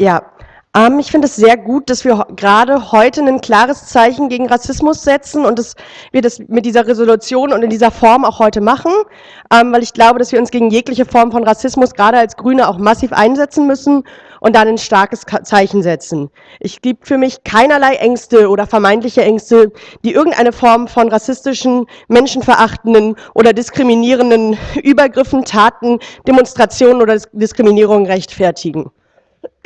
Ja, ähm, ich finde es sehr gut, dass wir gerade heute ein klares Zeichen gegen Rassismus setzen und dass wir das mit dieser Resolution und in dieser Form auch heute machen, ähm, weil ich glaube, dass wir uns gegen jegliche Form von Rassismus gerade als Grüne auch massiv einsetzen müssen und dann ein starkes Zeichen setzen. Ich gibt für mich keinerlei Ängste oder vermeintliche Ängste, die irgendeine Form von rassistischen, menschenverachtenden oder diskriminierenden Übergriffen, Taten, Demonstrationen oder Diskriminierung rechtfertigen.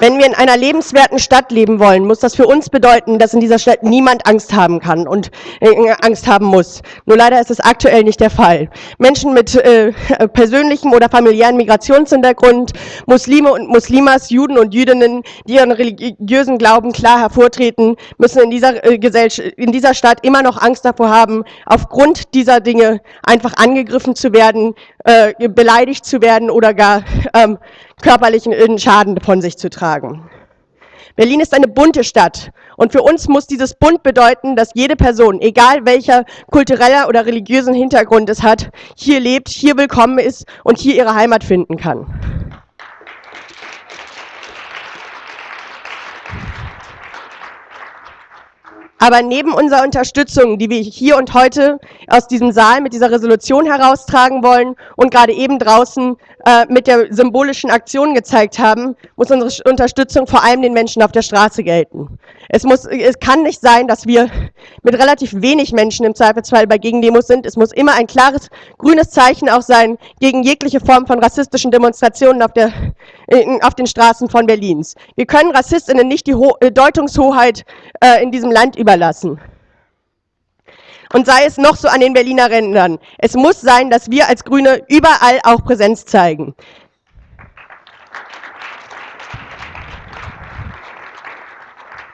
Wenn wir in einer lebenswerten Stadt leben wollen, muss das für uns bedeuten, dass in dieser Stadt niemand Angst haben kann und äh, Angst haben muss. Nur leider ist es aktuell nicht der Fall. Menschen mit äh, persönlichem oder familiären Migrationshintergrund, Muslime und Muslimas, Juden und Jüdinnen, die ihren religiösen Glauben klar hervortreten, müssen in dieser, äh, Gesellschaft, in dieser Stadt immer noch Angst davor haben, aufgrund dieser Dinge einfach angegriffen zu werden, äh, beleidigt zu werden oder gar ähm, körperlichen Schaden von sich zu tragen. Berlin ist eine bunte Stadt und für uns muss dieses bunt bedeuten, dass jede Person, egal welcher kultureller oder religiösen Hintergrund es hat, hier lebt, hier willkommen ist und hier ihre Heimat finden kann. Aber neben unserer Unterstützung, die wir hier und heute aus diesem Saal mit dieser Resolution heraustragen wollen und gerade eben draußen äh, mit der symbolischen Aktion gezeigt haben, muss unsere Unterstützung vor allem den Menschen auf der Straße gelten. Es, muss, es kann nicht sein, dass wir mit relativ wenig Menschen im Zweifelsfall bei Gegendemos sind. Es muss immer ein klares grünes Zeichen auch sein gegen jegliche Form von rassistischen Demonstrationen auf, der, auf den Straßen von Berlins. Wir können Rassistinnen nicht die Ho äh, Deutungshoheit äh, in diesem Land überlassen. Und sei es noch so an den Berliner Rändern. Es muss sein, dass wir als Grüne überall auch Präsenz zeigen.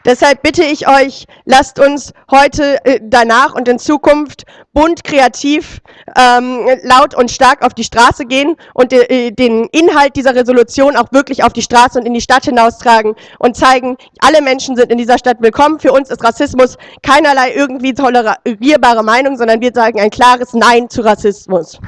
Deshalb bitte ich euch, lasst uns heute, äh, danach und in Zukunft bunt, kreativ, ähm, laut und stark auf die Straße gehen und äh, den Inhalt dieser Resolution auch wirklich auf die Straße und in die Stadt hinaustragen und zeigen, alle Menschen sind in dieser Stadt willkommen. Für uns ist Rassismus keinerlei irgendwie tolerierbare Meinung, sondern wir sagen ein klares Nein zu Rassismus.